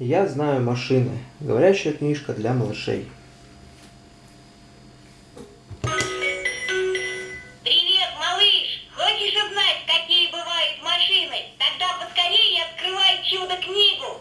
Я знаю машины. Говорящая книжка для малышей. Привет, малыш! Хочешь узнать, какие бывают машины? Тогда поскорее открывай чудо-книгу.